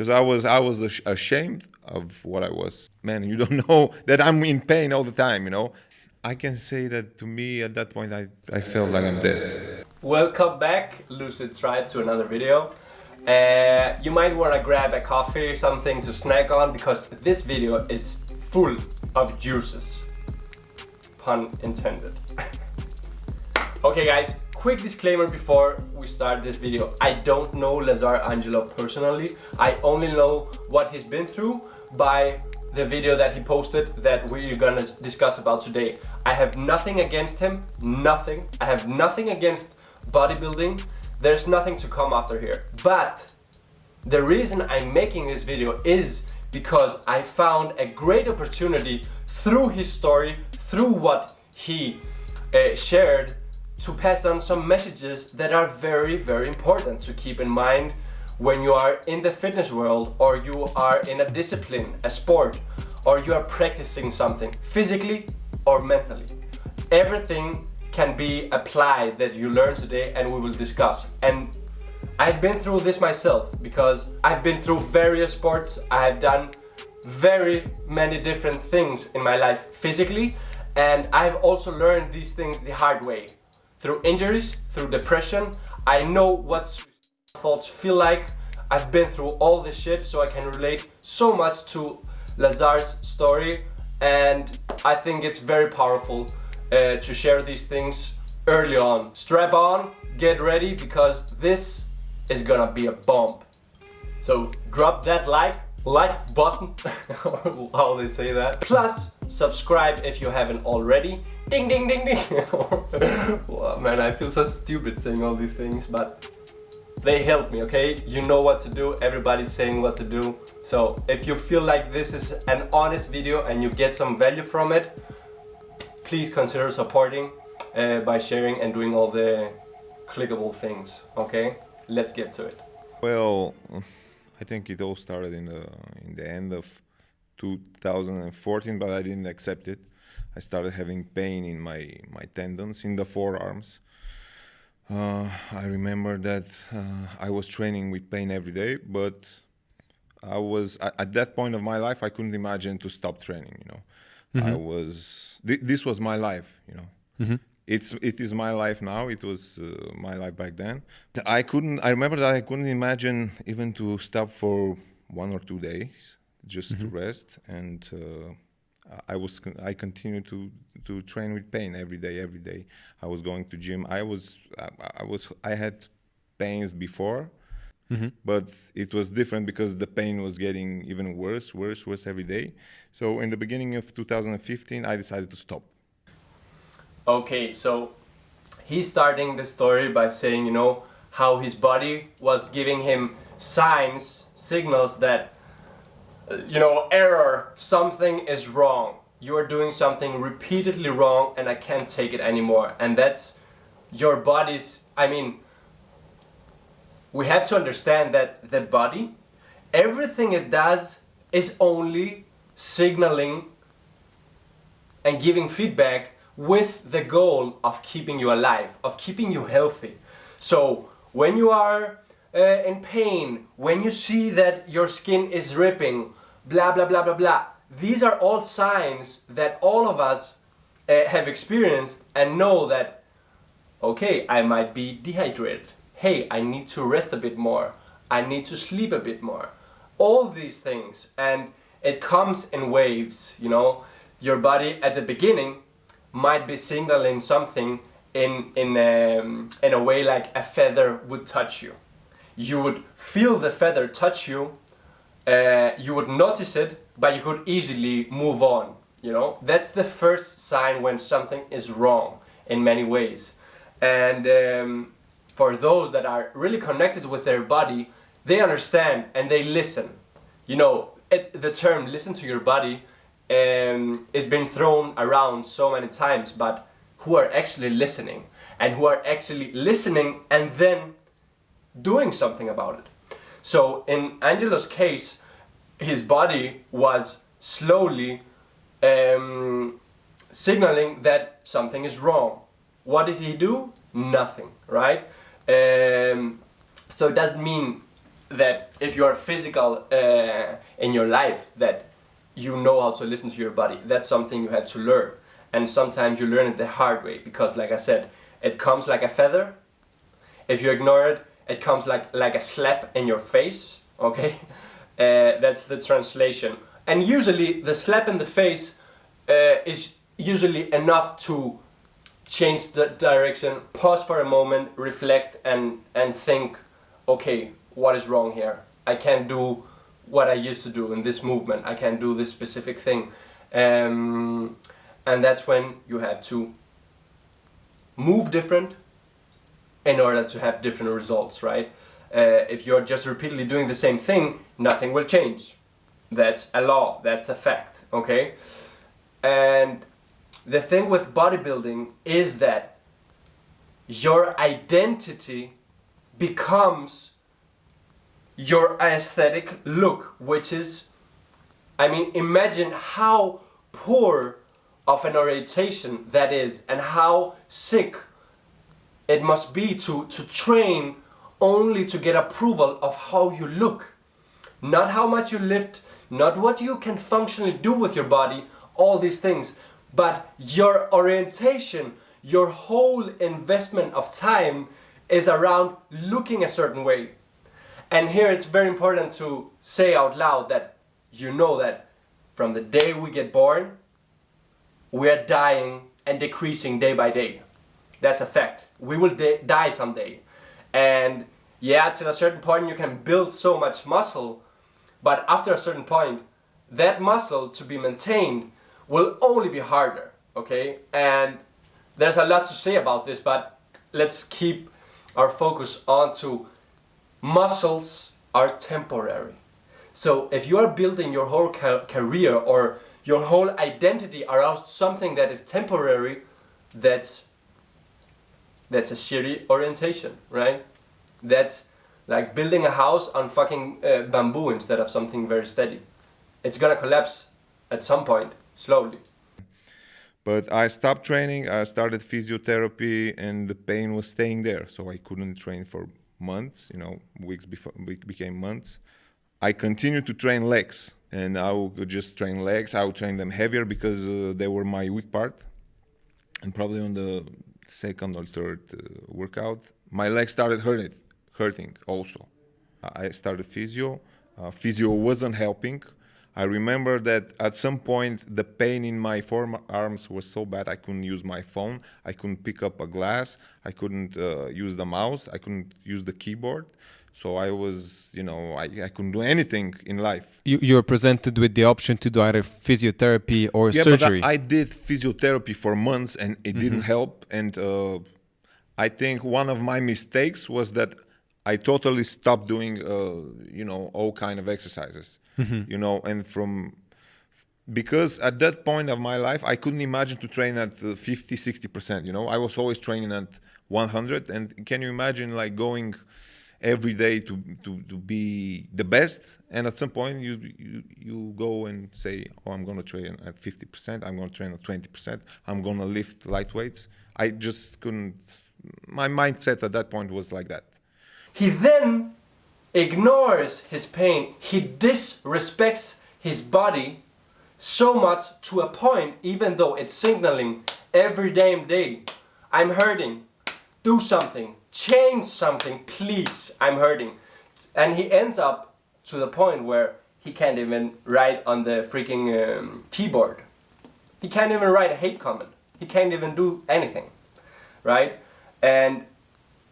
because I was I was ash- ashamed of what I was. Man, you don't know that I'm in pain all the time. You know, I can say that to me at that point I I felt like I'm dead. Welcome back, Lucid Tribe, to another video. Uh, you might want to grab a coffee, or something to snack on, because this video is full of juices. Pun intended. okay guys, quick disclaimer before we start this video. I don't know Lazar Angelov personally. I only know what he's been through by the video that he posted that we're gonna discuss about today. I have nothing against him, nothing. I have nothing against bodybuilding. There's nothing to come after here. But the reason I'm making this video is because I found a great opportunity through his story, through what he uh, shared to pass on some messages that are very, very important to keep in mind when you are in the fitness world or you are in a discipline, a sport, or you are practicing something physically or mentally. Everything can be applied that you learn today and we will discuss. And I've been through this myself because I've been through various sports. I've done very many different things in my life physically and I've also learned these things the hard way. Through injuries, through depression, I know what thoughts feel like. I've been through all this shit so I can relate so much to Lazar's story and I think it's very powerful uh, to share these things early on. Strap on, get ready because this is gonna be a bomb. So drop that like, like button, how they say that. Plus, subscribe if you haven't already. Ding ding ding ding. wow, man, I feel so stupid saying all these things, but they help me, okay? You know what to do, everybody's saying what to do. So if you feel like this is an honest video and you get some value from it, please consider supporting uh, by sharing and doing all the clickable things, okay? Let's get to it. Well, I think it all started in the in the end of 2014, but I didn't accept it. I started having pain in my my tendons in the forearms. Uh, I remember that uh, I was training with pain every day, but I was at, at, that point of my life I couldn't imagine to stop training. You know, mm-hmm. I was th- this was my life. You know, mm-hmm. It's it is my life now. It was uh, my life back then. I couldn't. I remember that I couldn't imagine even to stop for one or two days just mm-hmm. to rest and uh, I was I continued to to train with pain every day every day I was going to gym I was I, I was I had pains before mm-hmm. but it was different because the pain was getting even worse worse worse every day so in the beginning of 2015 I decided to stop okay so he's starting the story by saying you know how his body was giving him signs signals that you know, error, something is wrong. You are doing something repeatedly wrong and I can't take it anymore. And that's your body's, I mean, we have to understand that the body, everything it does is only signaling and giving feedback with the goal of keeping you alive, of keeping you healthy. So when you are uh, in pain, when you see that your skin is ripping, blah blah blah blah blah. These are all signs that all of us uh, have experienced and know that, okay, I might be dehydrated. Hey, I need to rest a bit more. I need to sleep a bit more. All these things and it comes in waves, you know. Your body at the beginning might be signaling something in, in, um, in a way like a feather would touch you. You would feel the feather touch you uh, you would notice it, but you could easily move on. You know, that's the first sign when something is wrong in many ways. And um, for those that are really connected with their body, they understand and they listen. You know, it, the term "listen to your body" um, is been thrown around so many times, but who are actually listening and who are actually listening and then doing something about it. So in Angelov's case, his body was slowly um, signaling that something is wrong. What did he do? Nothing, right? Um, so it doesn't mean that if you are physical uh, in your life, that you know how to listen to your body. That's something you have to learn, and sometimes you learn it the hard way because, like I said, it comes like a feather. If you ignore it, it comes like like a slap in your face. Okay, uh, that's the translation. And usually, the slap in the face uh, is usually enough to change the direction, pause for a moment, reflect, and and think, okay, what is wrong here? I can't do what I used to do in this movement. I can't do this specific thing, um, and that's when you have to move different in order to have different results, right? Uh, if you're just repeatedly doing the same thing, nothing will change. That's a law. That's a fact. Okay, and the thing with bodybuilding is that your identity becomes your aesthetic look, which is, I mean, imagine how poor of an orientation that is and how sick it must be to, to train only to get approval of how you look. Not how much you lift, not what you can functionally do with your body, all these things, but your orientation, your whole investment of time is around looking a certain way. And here it's very important to say out loud that you know that from the day we get born, we are dying and decreasing day by day. That's a fact. We will die someday. And yeah, till a certain point you can build so much muscle, but after a certain point, that muscle to be maintained will only be harder, okay? And there's a lot to say about this, but let's keep our focus onto muscles are temporary. So if you are building your whole ca career or your whole identity around something that is temporary, that's that's a shitty orientation, right? That's like building a house on fucking uh, bamboo instead of something very steady. It's gonna collapse at some point, slowly. But I stopped training, I started physiotherapy, and the pain was staying there, so I couldn't train for months, you know, weeks before became months. I continued to train legs and I would just train legs. I would train them heavier because uh, they were my weak part. And probably on the second or third uh, workout, my legs started hurting, hurting also. I started physio. Uh, physio wasn't helping. I remember that at some point the pain in my forearms was so bad I couldn't use my phone, I couldn't pick up a glass, I couldn't uh, use the mouse, I couldn't use the keyboard. So I was, you know, I, I couldn't do anything in life. You, you were presented with the option to do either physiotherapy or yeah, surgery. But I, I did physiotherapy for months and it mm-hmm. didn't help. And uh, I think one of my mistakes was that I totally stopped doing, uh, you know, all kind of exercises mm-hmm. you know, and from because at that point of my life I couldn't imagine to train at 50 60% you know? I was always training at 100 and can you imagine like going every day to to, to be the best? And at some point you you, you go and say oh I'm going to train at 50% I'm going to train at 20% I'm going to lift light weights I just couldn't my mindset at that point was like that. He then ignores his pain, he disrespects his body so much to a point, even though it's signaling every damn day, I'm hurting, do something, change something, please, I'm hurting. And he ends up to the point where he can't even write on the freaking um, keyboard. He can't even write a hate comment. He can't even do anything, right? And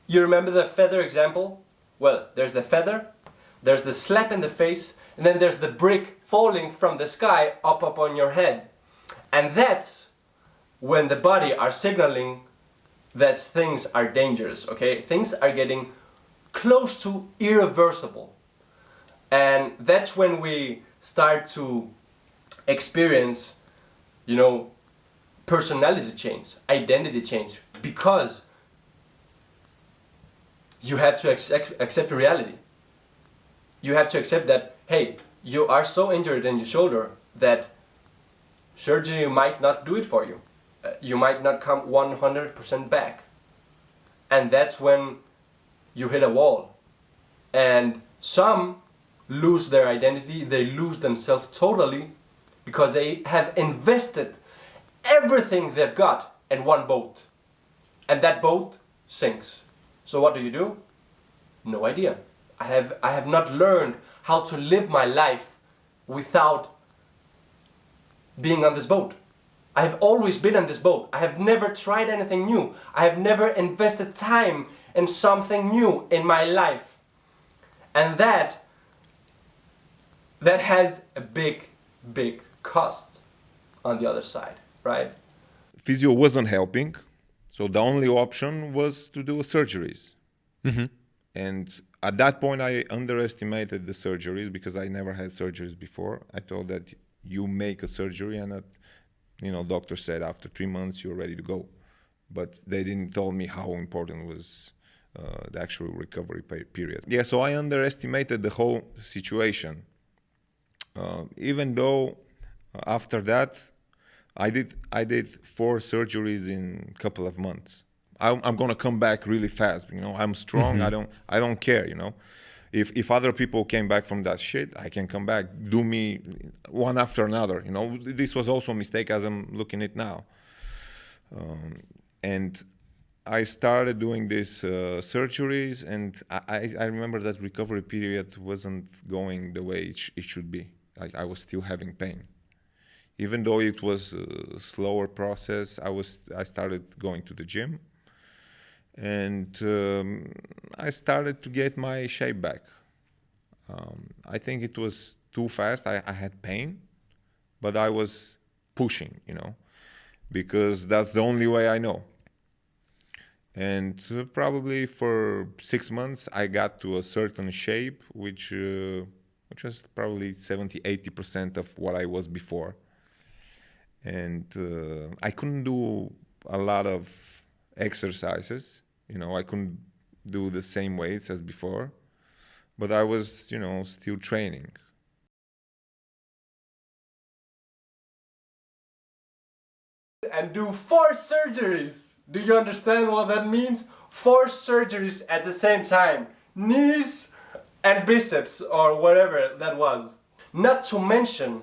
you remember the feather example? Well, there's the feather, there's the slap in the face, and then there's the brick falling from the sky up upon your head. And that's when the body are signaling that things are dangerous, okay? Things are getting close to irreversible. And that's when we start to experience, you know, personality change, identity change, because you have to accept, accept reality. You have to accept that, hey, you are so injured in your shoulder that surgery might not do it for you. Uh, you might not come 100% back. And that's when you hit a wall. And Some lose their identity, they lose themselves totally because they have invested everything they've got in one boat. And that boat sinks. So what do you do? No idea. I have, I have not learned how to live my life without being on this boat. I have always been on this boat. I have never tried anything new. I have never invested time in something new in my life. And that that has a big big cost on the other side, right? Physio wasn't helping, so the only option was to do surgeries. Mm-hmm. And at that point, I underestimated the surgeries because I never had surgeries before. I thought that you make a surgery and that, you know, doctor said after three months you're ready to go. But they didn't tell me how important was uh, the actual recovery period. Yeah, so I underestimated the whole situation. Uh, even though uh, after that, I did I did four surgeries in a couple of months. I'm, I'm gonna come back really fast. You know, I'm strong. Mm-hmm. I don't I don't care. You know, if if other people came back from that shit, I can come back. Do me one after another. You know, this was also a mistake as I'm looking at now. Um, and I started doing these uh, surgeries, and I, I remember that recovery period wasn't going the way it, sh- it should be. Like I was still having pain even though it was a slower process, I was I started going to the gym, and um, I started to get my shape back. Um, I think it was too fast. I, I, had pain, but I was pushing, you know, because that's the only way I know. And uh, probably for six months, I got to a certain shape, which uh, which was probably 70, 80 percent of what I was before and uh, I couldn't do a lot of exercises. You know, I couldn't do the same weights as before, but I was, you know, still training. And do four surgeries. Do you understand what that means? Four surgeries at the same time. Knees and biceps or whatever that was. Not to mention,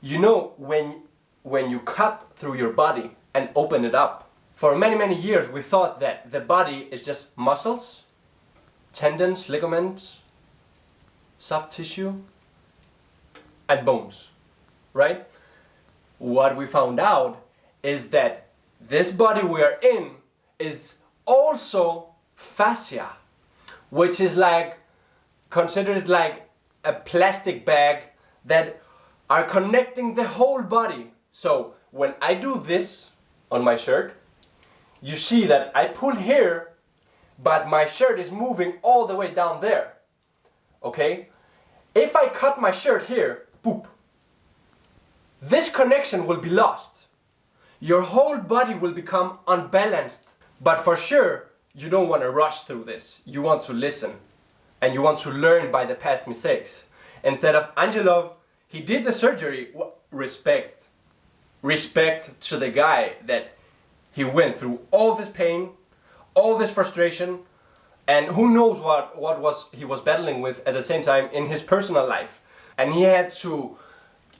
you know, when when you cut through your body and open it up. For many, many years we thought that the body is just muscles, tendons, ligaments, soft tissue, and bones, right? What we found out is that this body we are in is also fascia, which is like, considered like a plastic bag that are connecting the whole body so when I do this on my shirt, you see that I pull here, but my shirt is moving all the way down there. Okay? If I cut my shirt here, boop, this connection will be lost. Your whole body will become unbalanced. But for sure, you don't want to rush through this. You want to listen. And you want to learn by the past mistakes. Instead of Angelov, he did the surgery, respect respect to the guy that he went through all this pain, all this frustration, and who knows what, what was he was battling with at the same time in his personal life. And he had to,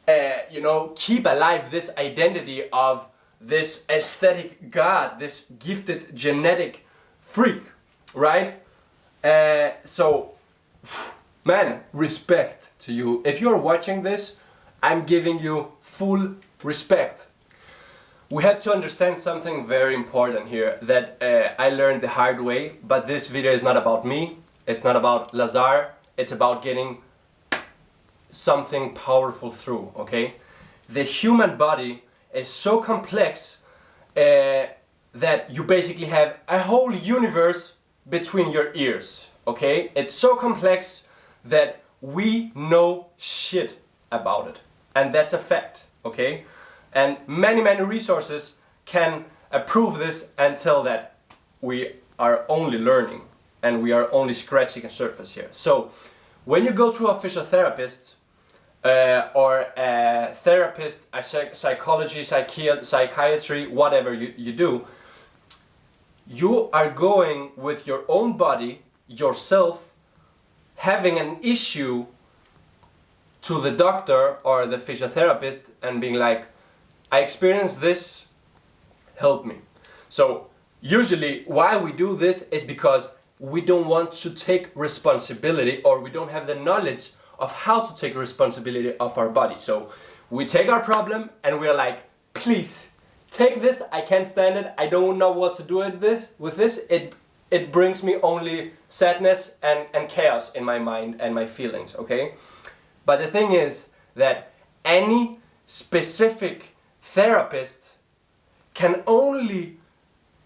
uh, you know, keep alive this identity of this aesthetic god, this gifted genetic freak, right? Uh, so, man, respect to you. If you're watching this, I'm giving you full respect. We have to understand something very important here that uh, I learned the hard way, but this video is not about me, it's not about Lazar, it's about getting something powerful through, okay? The human body is so complex uh, that you basically have a whole universe between your ears, okay? It's so complex that we know shit about it. And that's a fact, okay? And many, many resources can approve this and tell that we are only learning and we are only scratching a surface here. So when you go to a physiotherapist uh, or a therapist, a psychology, psychi psychiatry, whatever you, you do, you are going with your own body, yourself, having an issue to the doctor or the physiotherapist and being like, I experienced this, help me. So usually why we do this is because we don't want to take responsibility or we don't have the knowledge of how to take responsibility of our body. So we take our problem and we're like, please take this, I can't stand it, I don't know what to do with this, with this, it, it brings me only sadness and, and chaos in my mind and my feelings, okay? But the thing is that any specific therapist can only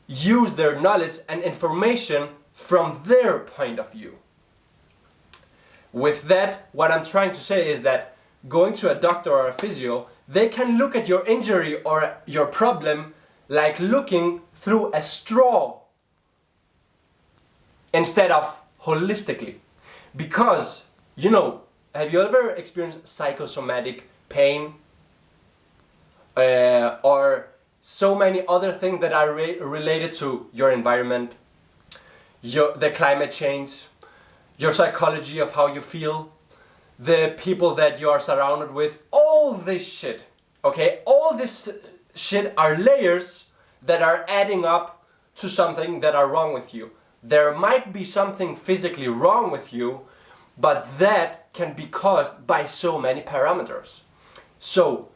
use their knowledge and information from their point of view. With that, what I'm trying to say is that going to a doctor or a physio, they can look at your injury or your problem like looking through a straw instead of holistically. Because, you know, have you ever experienced psychosomatic pain? Uh, or so many other things that are re related to your environment, your, the climate change, your psychology of how you feel, the people that you are surrounded with, all this shit, okay? All this shit are layers that are adding up to something that are wrong with you. There might be something physically wrong with you, but that can be caused by so many parameters. So,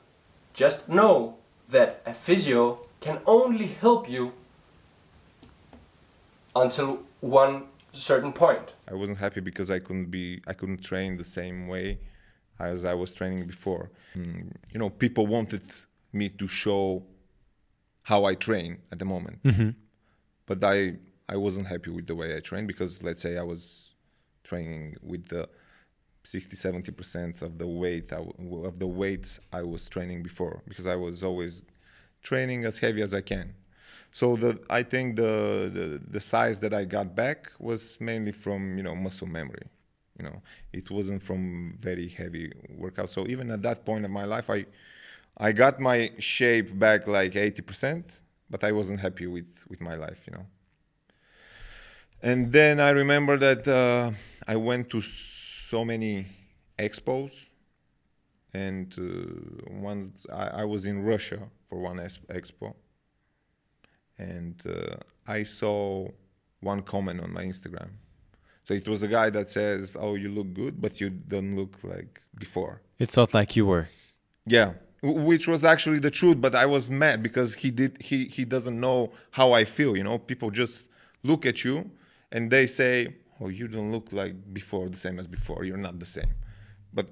just know that a physio can only help you until one certain point. I wasn't happy because I couldn't be I couldn't train the same way as I was training before. Mm, you know, people wanted me to show how I train at the moment, Mhm. but I I wasn't happy with the way I train because let's say I was training with the 60 70 percent of the weight of the weights I was training before because I was always training as heavy as I can. So the I think the, the the size that I got back was mainly from you know muscle memory. You know, it wasn't from very heavy workout. So even at that point of my life, I I got my shape back like 80%, but I wasn't happy with with my life. You know. And then I remember that uh, I went to so many expos, and uh, once I, I was in Russia for one expo, and uh, I saw one comment on my Instagram. So it was a guy that says, "Oh, you look good, but you don't look like before." It's not like you were. Yeah, which was actually the truth. But I was mad because he did he he doesn't know how I feel. You know, people just look at you and they say, "Oh, you don't look like before, the same as before. You're not the same." But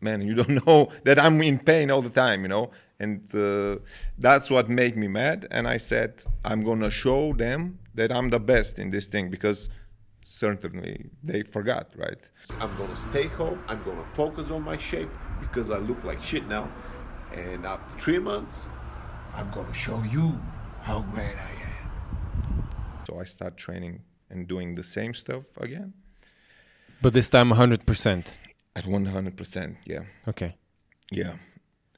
man, you don't know that I'm in pain all the time. You know, and uh, that's what made me mad. And I said, "I'm gonna show them that I'm the best in this thing because." Certainly, they forgot, right? I'm gonna stay home. I'm gonna focus on my shape because I look like shit now. And after three months, I'm gonna show you how great I am. So I start training and doing the same stuff again But this time 100%. at 100%. Yeah, Okay. yeah.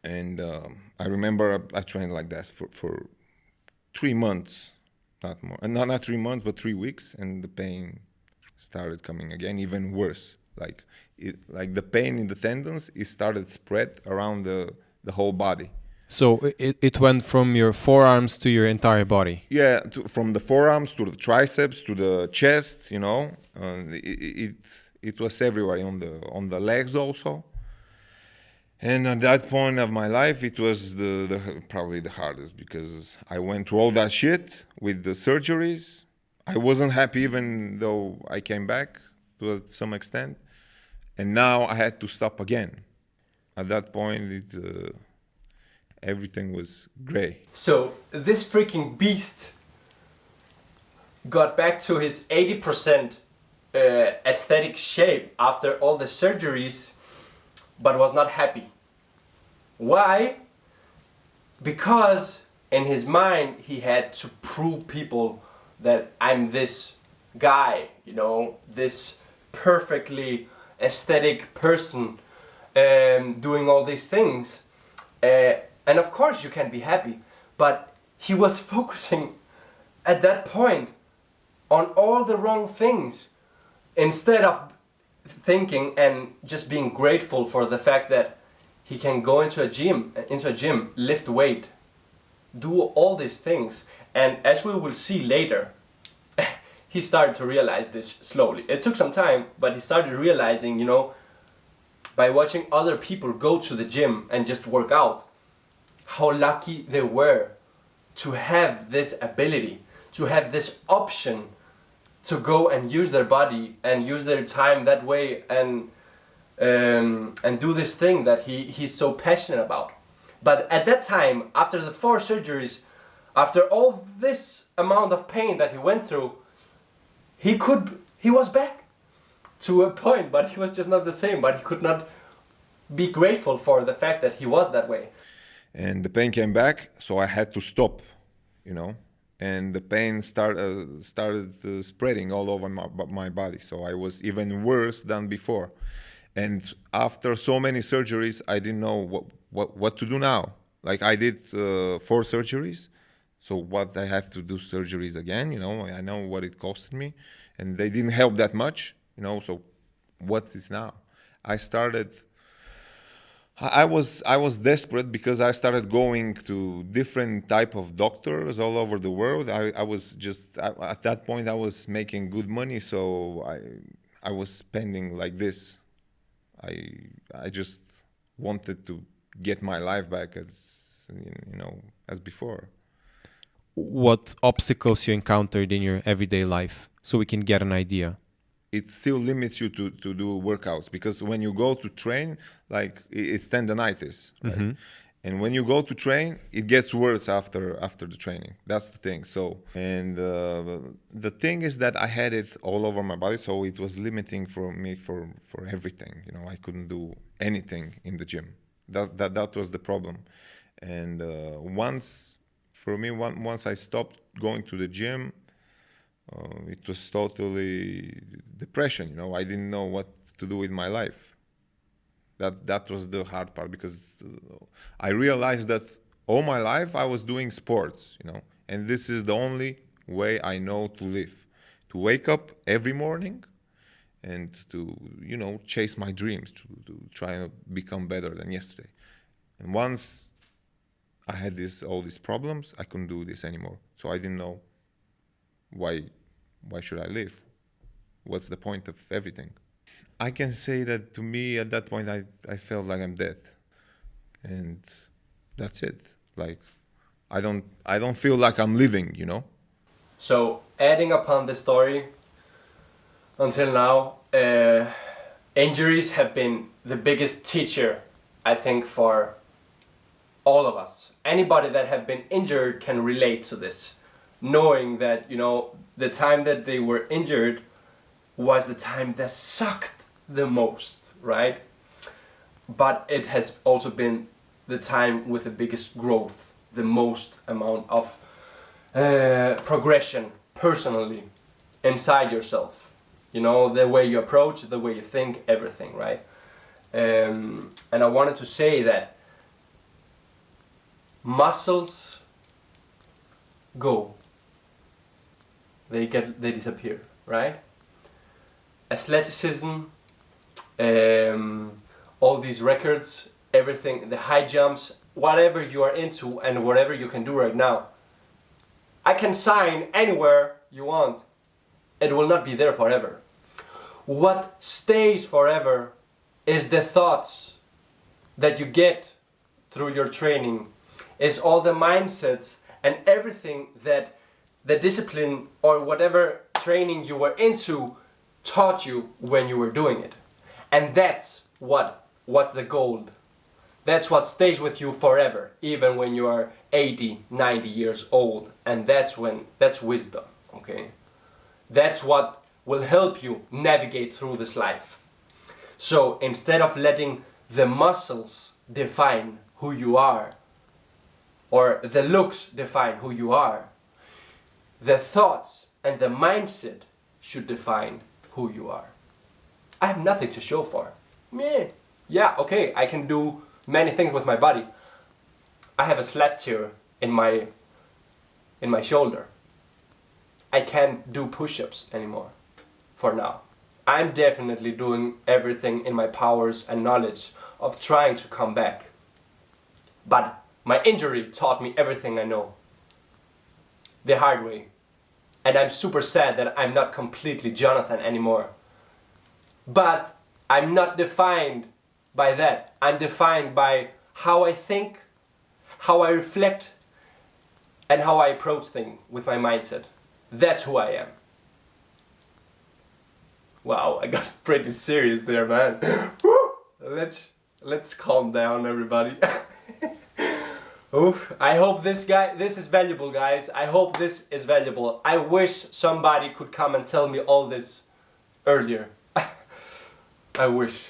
And um, I remember I, I trained like that for, for three months, not more, and not not three months, but three weeks, and the pain started coming again, even worse. Like it, like the pain in the tendons, it started spread around the the whole body. So it, it went from your forearms to your entire body. Yeah, to, from the forearms to the triceps to the chest, you know, uh, it, it it was everywhere on the on the legs also. And at that point of my life, it was the, the probably the hardest because I went through all that shit with the surgeries. I wasn't happy even though I came back to some extent, and now I had to stop again. At that point, it, uh, everything was gray. So this freaking beast got back to his 80% uh, aesthetic shape after all the surgeries, but was not happy. Why? Because in his mind he had to prove people that I'm this guy, you know, this perfectly aesthetic person um, doing all these things. Uh, and of course you can be happy, but he was focusing at that point on all the wrong things instead of thinking and just being grateful for the fact that he can go into a gym, into a gym, lift weight, do all these things. And as we will see later, he started to realize this slowly. It took some time, but he started realizing, you know, by watching other people go to the gym and just work out, how lucky they were to have this ability, to have this option to go and use their body and use their time that way and um, and do this thing that he, he's so passionate about. But at that time, after the four surgeries, after all this amount of pain that he went through, he could he was back to a point, but he was just not the same. But he could not be grateful for the fact that he was that way. And the pain came back so i had to stop you know? And the pain start, uh, started uh, spreading all over my, my body. So i was even worse than before. And after so many surgeries i didn't know what, what, what to do now. Like i did uh, four surgeries. So what i have to do surgeries again you know? I know what it costed me. And they didn't help that much you know? So what is now? I started I was I was desperate because I started going to different type of doctors all over the world. I, I was just I, at that point I was making good money, so I I was spending like this. I I just wanted to get my life back as you know as before. What obstacles you encountered in your everyday life, so we can get an idea. It still limits you to, to do workouts because when you go to train, like it's tendonitis, right? And when you go to train, it gets worse after after the training. That's the thing. So, and uh, the thing is that I had it all over my body, so it was limiting for me for for everything. You know, I couldn't do anything in the gym. That that that was the problem. And uh, once, for me, one, once I stopped going to the gym, uh, it was totally depression you know? I didn't know what to do with my life. That that was the hard part because uh, i realized that all my life i was doing sports you know? And this is the only way i know to live. To wake up every morning and to you know chase my dreams to, to try and become better than yesterday. And once i had this all these problems i couldn't do this anymore. So i didn't know why why should I live? What's the point of everything? I can say that to me at that point I, I felt like I'm dead. And that's it. Like I don't I don't feel like I'm living, you know? So, adding upon the story, until now, uh, injuries have been the biggest teacher, I think, for all of us. Anybody that have been injured can relate to this, knowing that you know the time that they were injured was the time that sucked the most, right? But it has also been the time with the biggest growth, the most amount of uh, progression personally inside yourself. You know, the way you approach, the way you think, everything, right? Um, and I wanted to say that muscles go, they get, they disappear, right? Athleticism, um, all these records, everything, the high jumps, whatever you are into and whatever you can do right now, I can sign anywhere you want. It will not be there forever. What stays forever is the thoughts that you get through your training, is all the mindsets and everything that the discipline or whatever training you were into taught you when you were doing it. And that's what what's the gold. That's what stays with you forever, even when you are 80, 90 years old. And that's when that's wisdom, okay? That's what will help you navigate through this life. So instead of letting the muscles define who you are, or the looks define who you are, the thoughts and the mindset should define who you are. I have nothing to show for. Meh. Yeah, okay, I can do many things with my body. I have a SLAP tear in my in my shoulder. I can't do push-ups anymore for now. I'm definitely doing everything in my powers and knowledge of trying to come back. But my injury taught me everything I know. The hard way. And I'm super sad that I'm not completely Jonathan anymore. But I'm not defined by that. I'm defined by how I think, how I reflect, and how I approach things with my mindset. That's who I am. Wow, I got pretty serious there, man. Let's let's calm down, everybody. Oof, I hope this guy, this is valuable, guys. I hope this is valuable. I wish somebody could come and tell me all this earlier. I wish.